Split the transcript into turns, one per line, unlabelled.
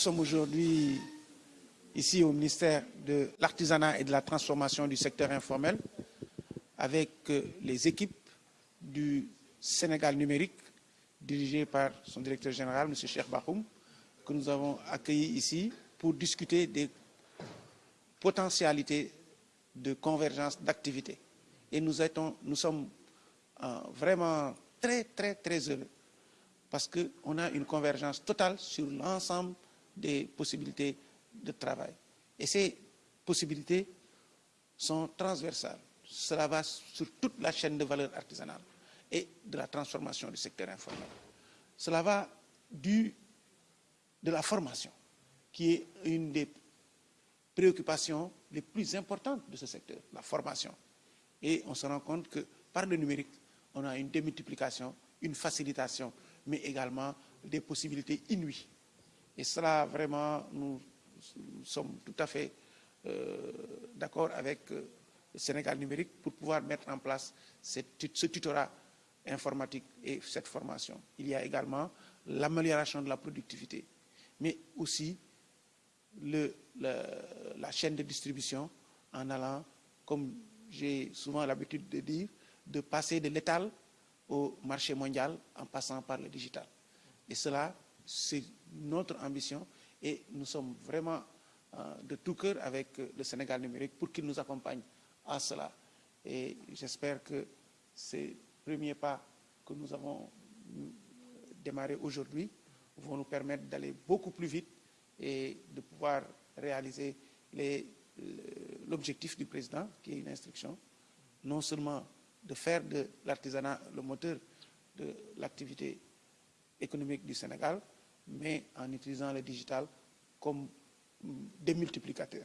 sommes aujourd'hui ici au ministère de l'Artisanat et de la Transformation du secteur informel avec euh, les équipes du Sénégal numérique dirigées par son directeur général, M. Cheikh Bahoum, que nous avons accueilli ici pour discuter des potentialités de convergence d'activités. Et nous, étons, nous sommes euh, vraiment très, très, très heureux parce qu'on a une convergence totale sur l'ensemble des possibilités de travail. Et ces possibilités sont transversales. Cela va sur toute la chaîne de valeur artisanale et de la transformation du secteur informel. Cela va du, de la formation, qui est une des préoccupations les plus importantes de ce secteur, la formation. Et on se rend compte que par le numérique, on a une démultiplication, une facilitation, mais également des possibilités inouïes Et cela, vraiment, nous, sommes tout à fait euh, d'accord avec euh, le Sénégal numérique pour pouvoir mettre en place cette, ce tutorat informatique et cette formation. Il y a également l'amélioration de la productivité, mais aussi le, le, la chaîne de distribution en allant, comme j'ai souvent l'habitude de dire, de passer de l'étal au marché mondial en passant par le digital. Et cela, c'est notre ambition et nous sommes vraiment euh, de tout cœur avec euh, le Sénégal numérique pour qu'il nous accompagne à cela. Et j'espère que ces premier pas que nous avons euh, démarrés aujourd'hui vont nous permettre d'aller beaucoup plus vite et de pouvoir réaliser l'objectif du président, qui est une instruction, non seulement de faire de l'artisanat le moteur de l'activité économique du Sénégal, mais en utilisant le digital comme mm, démultiplicateur.